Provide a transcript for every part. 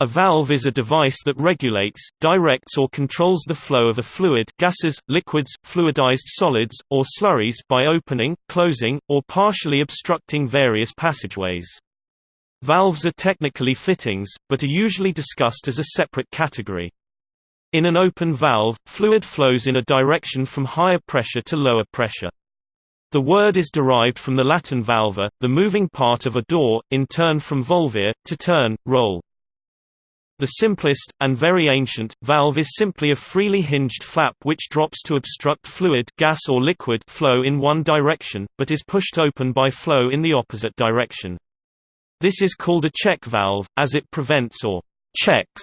A valve is a device that regulates, directs or controls the flow of a fluid gases, liquids, fluidized solids, or slurries by opening, closing, or partially obstructing various passageways. Valves are technically fittings, but are usually discussed as a separate category. In an open valve, fluid flows in a direction from higher pressure to lower pressure. The word is derived from the Latin valva, the moving part of a door, in turn from volvere, to turn, roll. The simplest, and very ancient, valve is simply a freely hinged flap which drops to obstruct fluid gas or liquid flow in one direction, but is pushed open by flow in the opposite direction. This is called a check valve, as it prevents or checks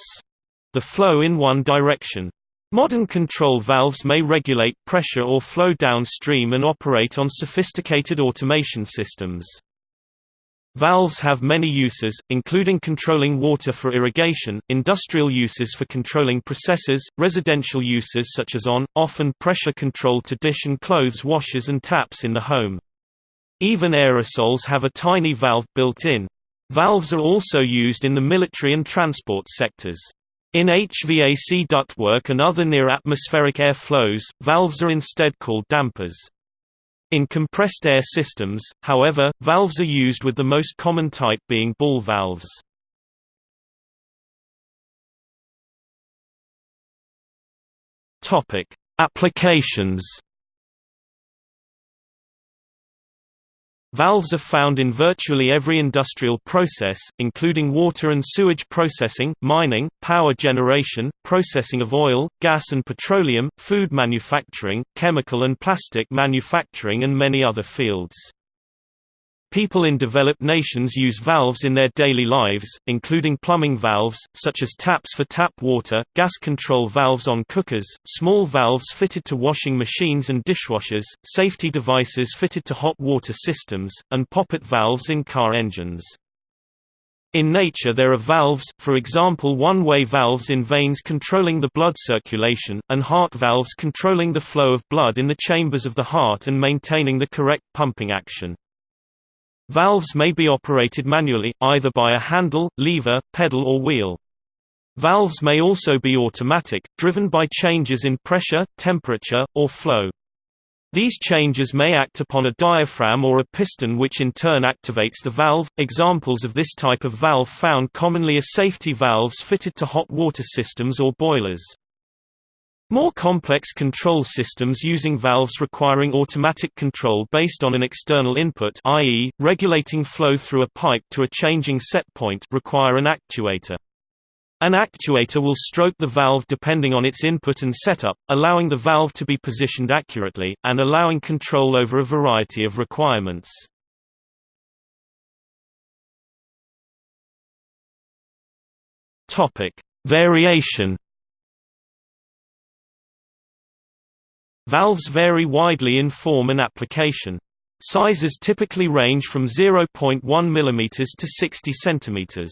the flow in one direction. Modern control valves may regulate pressure or flow downstream and operate on sophisticated automation systems. Valves have many uses, including controlling water for irrigation, industrial uses for controlling processes, residential uses such as on, off and pressure control to dish and clothes washers and taps in the home. Even aerosols have a tiny valve built in. Valves are also used in the military and transport sectors. In HVAC ductwork and other near-atmospheric air flows, valves are instead called dampers. In compressed air systems, however, valves are used with the most common type being ball valves. Applications Valves are found in virtually every industrial process, including water and sewage processing, mining, power generation, processing of oil, gas and petroleum, food manufacturing, chemical and plastic manufacturing and many other fields. People in developed nations use valves in their daily lives, including plumbing valves, such as taps for tap water, gas control valves on cookers, small valves fitted to washing machines and dishwashers, safety devices fitted to hot water systems, and poppet valves in car engines. In nature there are valves, for example one-way valves in veins controlling the blood circulation, and heart valves controlling the flow of blood in the chambers of the heart and maintaining the correct pumping action. Valves may be operated manually, either by a handle, lever, pedal or wheel. Valves may also be automatic, driven by changes in pressure, temperature, or flow. These changes may act upon a diaphragm or a piston which in turn activates the valve. Examples of this type of valve found commonly are safety valves fitted to hot water systems or boilers. More complex control systems using valves requiring automatic control based on an external input i.e., regulating flow through a pipe to a changing set point require an actuator. An actuator will stroke the valve depending on its input and setup, allowing the valve to be positioned accurately, and allowing control over a variety of requirements. Variation Valves vary widely in form and application. Sizes typically range from 0.1 mm to 60 cm.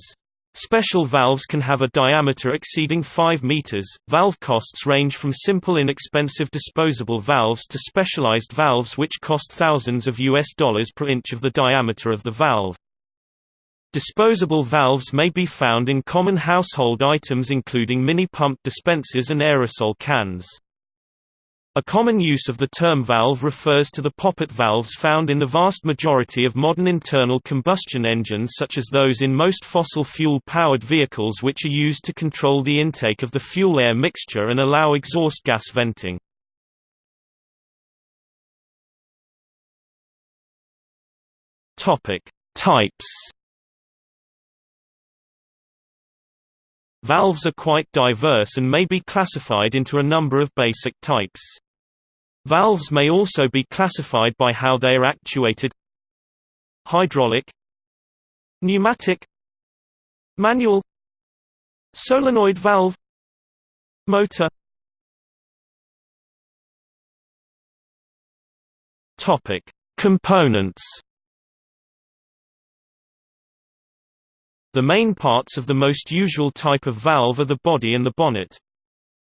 Special valves can have a diameter exceeding 5 meters. Valve costs range from simple inexpensive disposable valves to specialized valves which cost thousands of US dollars per inch of the diameter of the valve. Disposable valves may be found in common household items including mini pump dispensers and aerosol cans. A common use of the term valve refers to the poppet valves found in the vast majority of modern internal combustion engines such as those in most fossil fuel-powered vehicles which are used to control the intake of the fuel-air mixture and allow exhaust gas venting. Types Valves are quite diverse and may be classified into a number of basic types. Valves may also be classified by how they are actuated. Hydraulic. Pneumatic. Manual. Solenoid valve. Motor. Topic: Components. The main parts of the most usual type of valve are the body and the bonnet.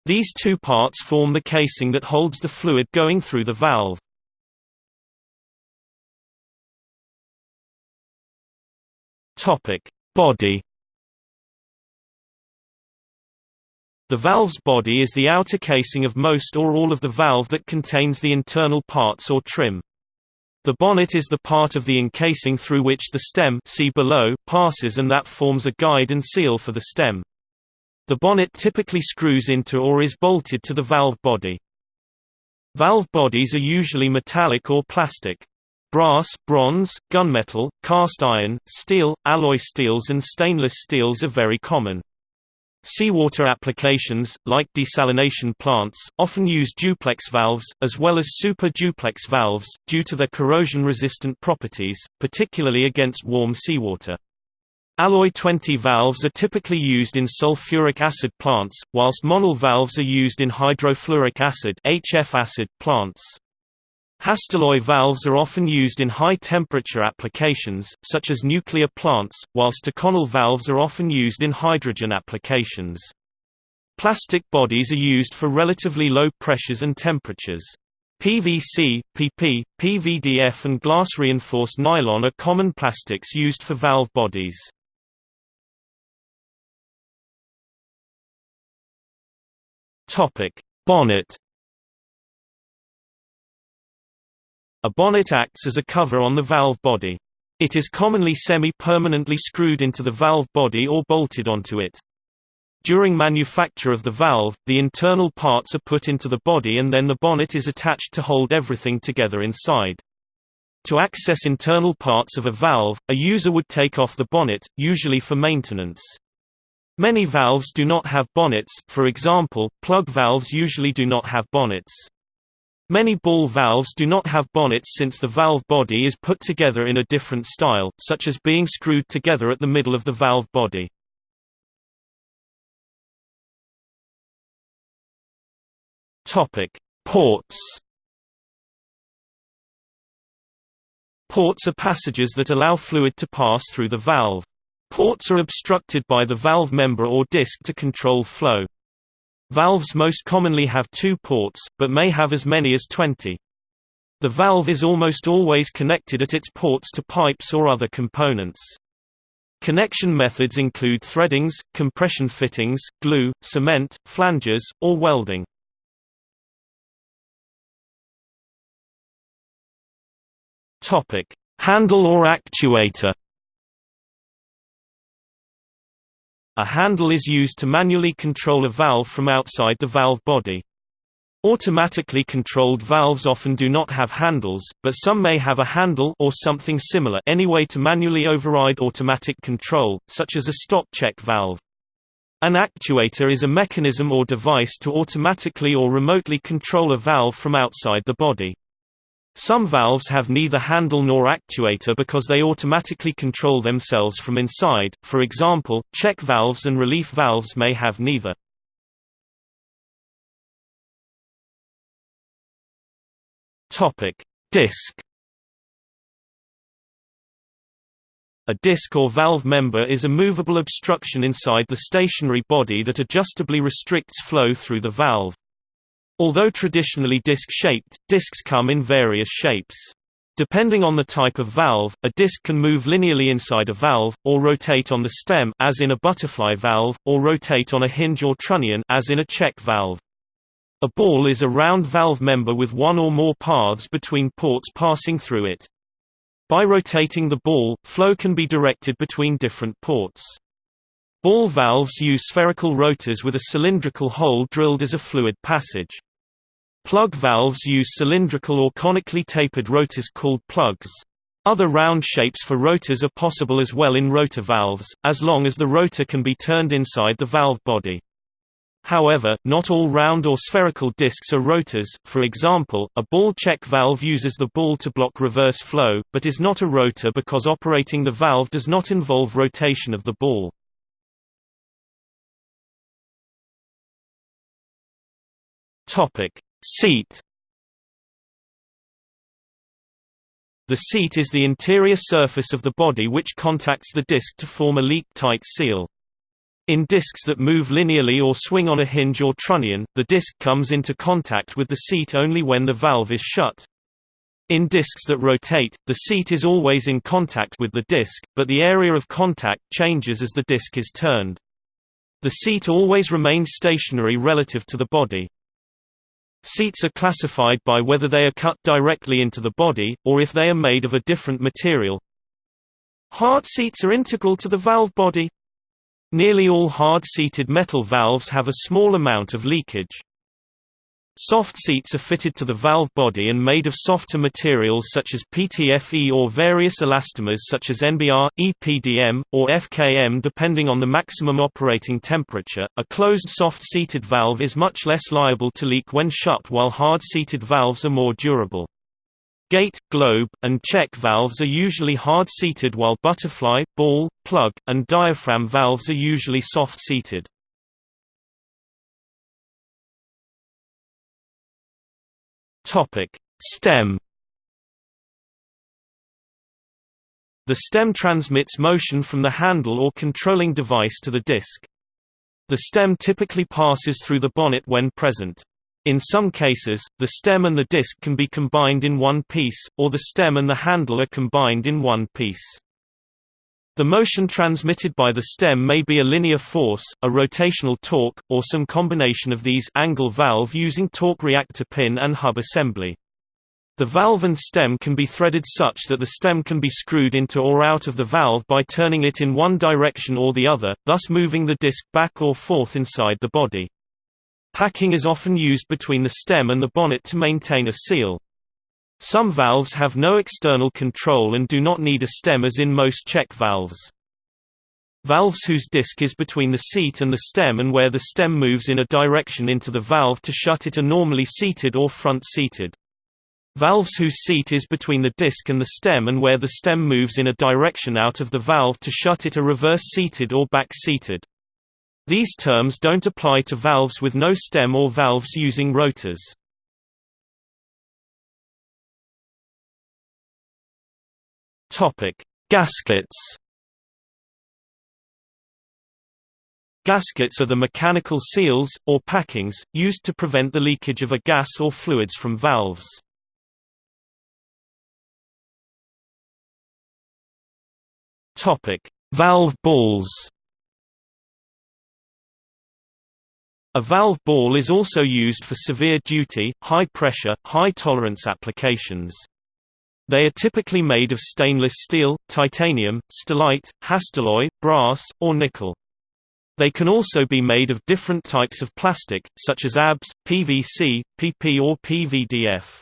These two parts form the casing that holds the fluid going through the valve. Topic: Body. The valve's body is the outer casing of most or all of the valve that contains the internal parts or trim. The bonnet is the part of the encasing through which the stem see below, passes and that forms a guide and seal for the stem. The bonnet typically screws into or is bolted to the valve body. Valve bodies are usually metallic or plastic. Brass, bronze, gunmetal, cast iron, steel, alloy steels and stainless steels are very common. Seawater applications, like desalination plants, often use duplex valves, as well as super duplex valves, due to their corrosion-resistant properties, particularly against warm seawater. Alloy 20 valves are typically used in sulfuric acid plants, whilst Monel valves are used in hydrofluoric acid, HF acid plants. Hastelloy valves are often used in high-temperature applications, such as nuclear plants, whilst Inconel valves are often used in hydrogen applications. Plastic bodies are used for relatively low pressures and temperatures. PVC, PP, PVDF and glass-reinforced nylon are common plastics used for valve bodies. Bonnet A bonnet acts as a cover on the valve body. It is commonly semi-permanently screwed into the valve body or bolted onto it. During manufacture of the valve, the internal parts are put into the body and then the bonnet is attached to hold everything together inside. To access internal parts of a valve, a user would take off the bonnet, usually for maintenance. Many valves do not have bonnets, for example, plug valves usually do not have bonnets. Many ball valves do not have bonnets since the valve body is put together in a different style, such as being screwed together at the middle of the valve body. Ports Ports are passages that allow fluid to pass through the valve. Ports are obstructed by the valve member or disc to control flow. Valves most commonly have two ports, but may have as many as 20. The valve is almost always connected at its ports to pipes or other components. Connection methods include threadings, compression fittings, glue, cement, flanges, or welding. Handle or actuator A handle is used to manually control a valve from outside the valve body. Automatically controlled valves often do not have handles, but some may have a handle or something similar anyway to manually override automatic control, such as a stop check valve. An actuator is a mechanism or device to automatically or remotely control a valve from outside the body. Some valves have neither handle nor actuator because they automatically control themselves from inside, for example, check valves and relief valves may have neither. Disc A disc or valve member is a movable obstruction inside the stationary body that adjustably restricts flow through the valve. Although traditionally disc-shaped, discs come in various shapes. Depending on the type of valve, a disc can move linearly inside a valve, or rotate on the stem as in a butterfly valve, or rotate on a hinge or trunnion as in a check valve. A ball is a round valve member with one or more paths between ports passing through it. By rotating the ball, flow can be directed between different ports. Ball valves use spherical rotors with a cylindrical hole drilled as a fluid passage. Plug valves use cylindrical or conically tapered rotors called plugs. Other round shapes for rotors are possible as well in rotor valves, as long as the rotor can be turned inside the valve body. However, not all round or spherical discs are rotors, for example, a ball check valve uses the ball to block reverse flow, but is not a rotor because operating the valve does not involve rotation of the ball. Seat The seat is the interior surface of the body which contacts the disc to form a leak-tight seal. In discs that move linearly or swing on a hinge or trunnion, the disc comes into contact with the seat only when the valve is shut. In discs that rotate, the seat is always in contact with the disc, but the area of contact changes as the disc is turned. The seat always remains stationary relative to the body. Seats are classified by whether they are cut directly into the body, or if they are made of a different material. Hard seats are integral to the valve body. Nearly all hard-seated metal valves have a small amount of leakage. Soft seats are fitted to the valve body and made of softer materials such as PTFE or various elastomers such as NBR, EPDM, or FKM depending on the maximum operating temperature. A closed soft-seated valve is much less liable to leak when shut while hard-seated valves are more durable. Gate, globe, and check valves are usually hard-seated while butterfly, ball, plug, and diaphragm valves are usually soft-seated. Topic: Stem. The stem transmits motion from the handle or controlling device to the disc. The stem typically passes through the bonnet when present. In some cases, the stem and the disc can be combined in one piece, or the stem and the handle are combined in one piece. The motion transmitted by the stem may be a linear force, a rotational torque, or some combination of these angle valve using torque reactor pin and hub assembly. The valve and stem can be threaded such that the stem can be screwed into or out of the valve by turning it in one direction or the other, thus moving the disc back or forth inside the body. Packing is often used between the stem and the bonnet to maintain a seal. Some valves have no external control and do not need a stem as in most check valves. Valves whose disc is between the seat and the stem and where the stem moves in a direction into the valve to shut it are normally seated or front-seated. Valves whose seat is between the disc and the stem and where the stem moves in a direction out of the valve to shut it are reverse-seated or back-seated. These terms don't apply to valves with no stem or valves using rotors. Topic: Gaskets. Gaskets are the mechanical seals, or packings, used to prevent the leakage of a gas or fluids from valves. Valve balls. A valve ball is also used for severe duty, high pressure, high tolerance applications. They are typically made of stainless steel, titanium, stellite, hastelloy, brass, or nickel. They can also be made of different types of plastic, such as ABS, PVC, PP or PVDF.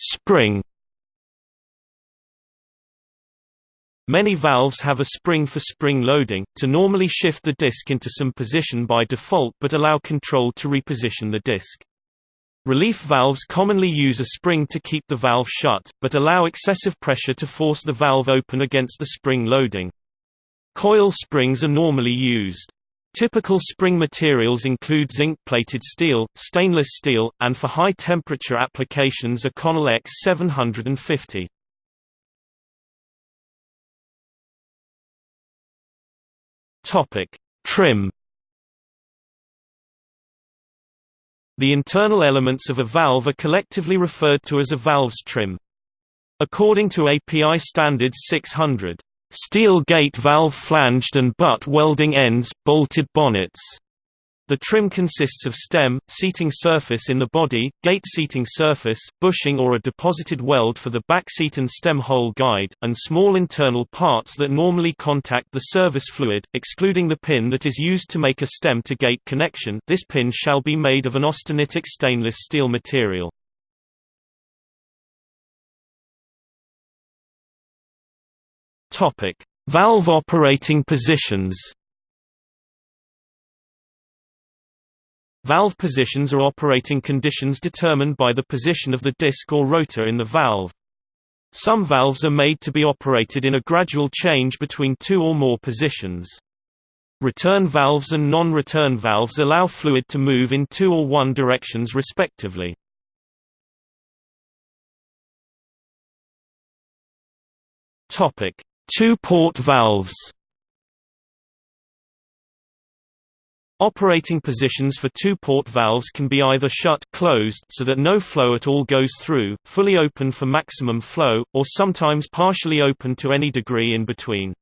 Spring Many valves have a spring for spring loading, to normally shift the disc into some position by default but allow control to reposition the disc. Relief valves commonly use a spring to keep the valve shut, but allow excessive pressure to force the valve open against the spring loading. Coil springs are normally used. Typical spring materials include zinc-plated steel, stainless steel, and for high-temperature applications Inconel X750. Topic: Trim. The internal elements of a valve are collectively referred to as a valve's trim. According to API standards 600, steel gate valve flanged and butt welding ends, bolted bonnets the trim consists of stem, seating surface in the body, gate seating surface, bushing or a deposited weld for the back seat and stem hole guide, and small internal parts that normally contact the service fluid, excluding the pin that is used to make a stem to gate connection this pin shall be made of an austenitic stainless steel material. Valve operating positions Valve positions are operating conditions determined by the position of the disc or rotor in the valve. Some valves are made to be operated in a gradual change between two or more positions. Return valves and non-return valves allow fluid to move in two or one directions respectively. Two-port valves Operating positions for two-port valves can be either shut closed so that no flow at all goes through, fully open for maximum flow, or sometimes partially open to any degree in between.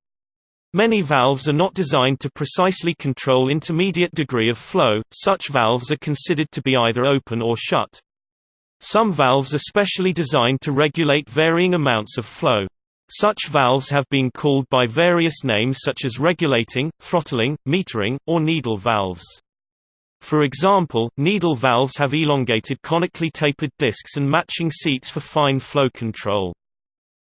Many valves are not designed to precisely control intermediate degree of flow, such valves are considered to be either open or shut. Some valves are specially designed to regulate varying amounts of flow. Such valves have been called by various names such as regulating, throttling, metering, or needle valves. For example, needle valves have elongated conically tapered discs and matching seats for fine flow control.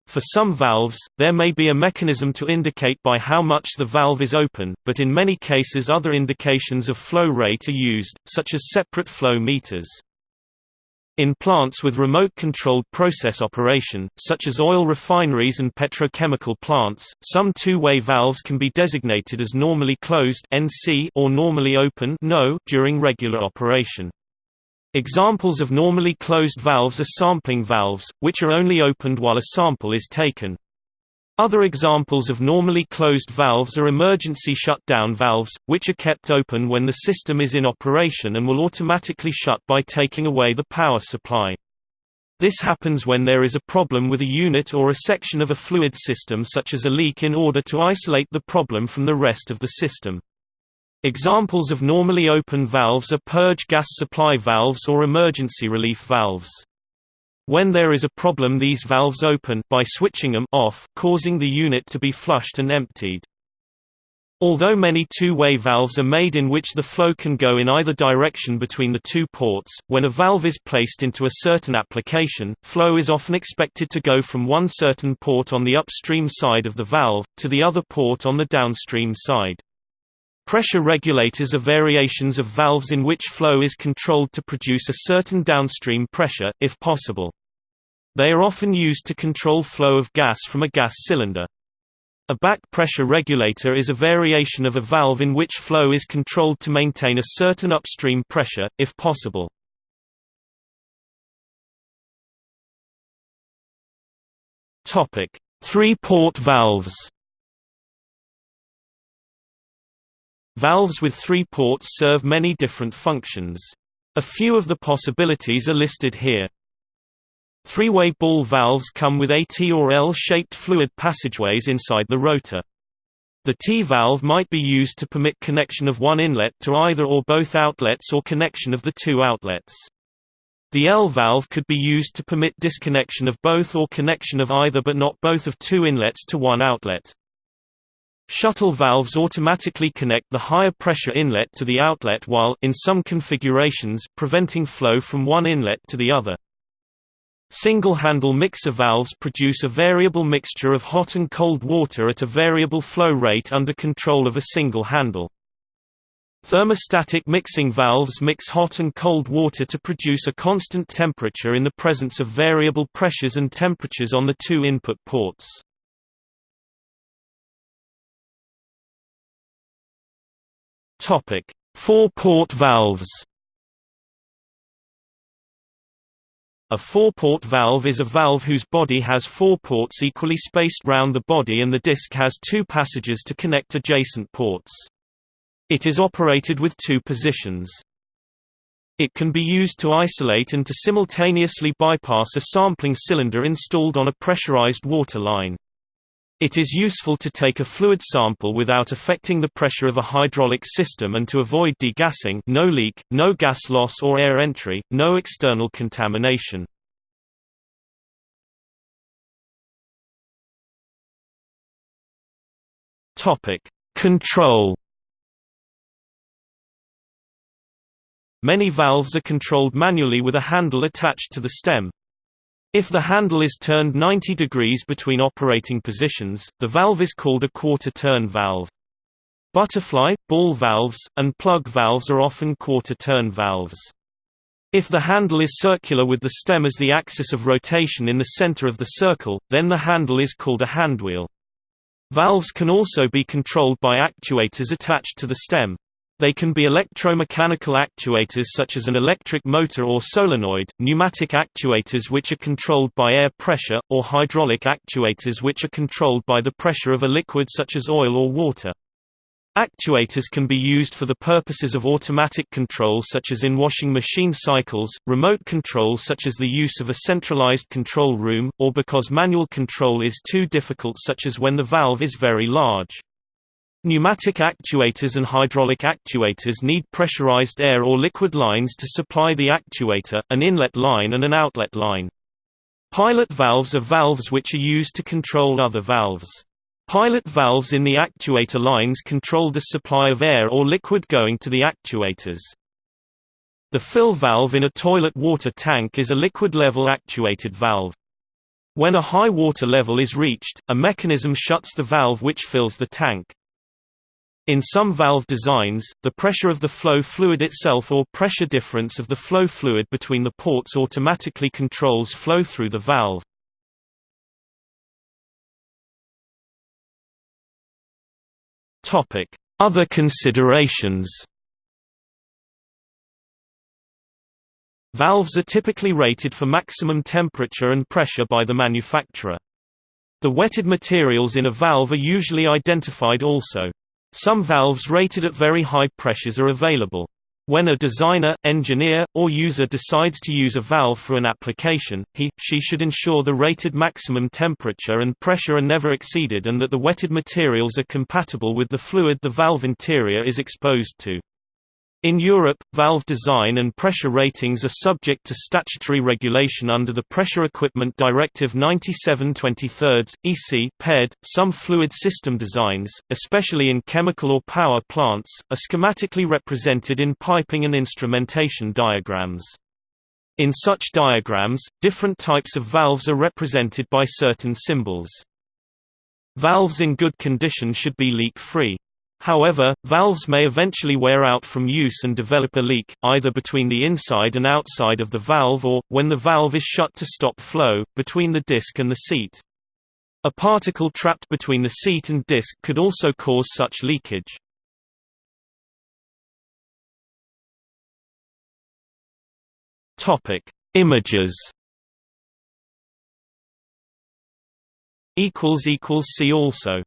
For some valves, there may be a mechanism to indicate by how much the valve is open, but in many cases other indications of flow rate are used, such as separate flow meters. In plants with remote-controlled process operation, such as oil refineries and petrochemical plants, some two-way valves can be designated as normally closed (NC) or normally open (NO) during regular operation. Examples of normally closed valves are sampling valves, which are only opened while a sample is taken. Other examples of normally closed valves are emergency shutdown valves, which are kept open when the system is in operation and will automatically shut by taking away the power supply. This happens when there is a problem with a unit or a section of a fluid system such as a leak in order to isolate the problem from the rest of the system. Examples of normally open valves are purge gas supply valves or emergency relief valves. When there is a problem these valves open by switching them off, causing the unit to be flushed and emptied. Although many two-way valves are made in which the flow can go in either direction between the two ports, when a valve is placed into a certain application, flow is often expected to go from one certain port on the upstream side of the valve, to the other port on the downstream side. Pressure regulators are variations of valves in which flow is controlled to produce a certain downstream pressure, if possible. They are often used to control flow of gas from a gas cylinder. A back pressure regulator is a variation of a valve in which flow is controlled to maintain a certain upstream pressure, if possible. Three-port valves Valves with three ports serve many different functions. A few of the possibilities are listed here. Three-way ball valves come with a T or L-shaped fluid passageways inside the rotor. The T valve might be used to permit connection of one inlet to either or both outlets or connection of the two outlets. The L valve could be used to permit disconnection of both or connection of either but not both of two inlets to one outlet. Shuttle valves automatically connect the higher pressure inlet to the outlet while in some configurations preventing flow from one inlet to the other. Single-handle mixer valves produce a variable mixture of hot and cold water at a variable flow rate under control of a single handle. Thermostatic mixing valves mix hot and cold water to produce a constant temperature in the presence of variable pressures and temperatures on the two input ports. Four-port valves. A four-port valve is a valve whose body has four ports equally spaced round the body and the disc has two passages to connect adjacent ports. It is operated with two positions. It can be used to isolate and to simultaneously bypass a sampling cylinder installed on a pressurized water line. It is useful to take a fluid sample without affecting the pressure of a hydraulic system and to avoid degassing no leak, no gas loss or air entry, no external contamination. Control Many valves are controlled manually with a handle attached to the stem. If the handle is turned 90 degrees between operating positions, the valve is called a quarter-turn valve. Butterfly, ball valves, and plug valves are often quarter-turn valves. If the handle is circular with the stem as the axis of rotation in the center of the circle, then the handle is called a handwheel. Valves can also be controlled by actuators attached to the stem. They can be electromechanical actuators such as an electric motor or solenoid, pneumatic actuators which are controlled by air pressure, or hydraulic actuators which are controlled by the pressure of a liquid such as oil or water. Actuators can be used for the purposes of automatic control such as in washing machine cycles, remote control such as the use of a centralized control room, or because manual control is too difficult such as when the valve is very large. Pneumatic actuators and hydraulic actuators need pressurized air or liquid lines to supply the actuator, an inlet line and an outlet line. Pilot valves are valves which are used to control other valves. Pilot valves in the actuator lines control the supply of air or liquid going to the actuators. The fill valve in a toilet water tank is a liquid-level actuated valve. When a high water level is reached, a mechanism shuts the valve which fills the tank. In some valve designs, the pressure of the flow fluid itself or pressure difference of the flow fluid between the ports automatically controls flow through the valve. Other considerations. Valves are typically rated for maximum temperature and pressure by the manufacturer. The wetted materials in a valve are usually identified also. Some valves rated at very high pressures are available. When a designer, engineer, or user decides to use a valve for an application, he, she should ensure the rated maximum temperature and pressure are never exceeded and that the wetted materials are compatible with the fluid the valve interior is exposed to. In Europe, valve design and pressure ratings are subject to statutory regulation under the Pressure Equipment Directive 97 23 EC (PED). Some fluid system designs, especially in chemical or power plants, are schematically represented in piping and instrumentation diagrams. In such diagrams, different types of valves are represented by certain symbols. Valves in good condition should be leak-free. However, valves may eventually wear out from use and develop a leak, either between the inside and outside of the valve or, when the valve is shut to stop flow, between the disc and the seat. A particle trapped between the seat and disc could also cause such leakage. Images See also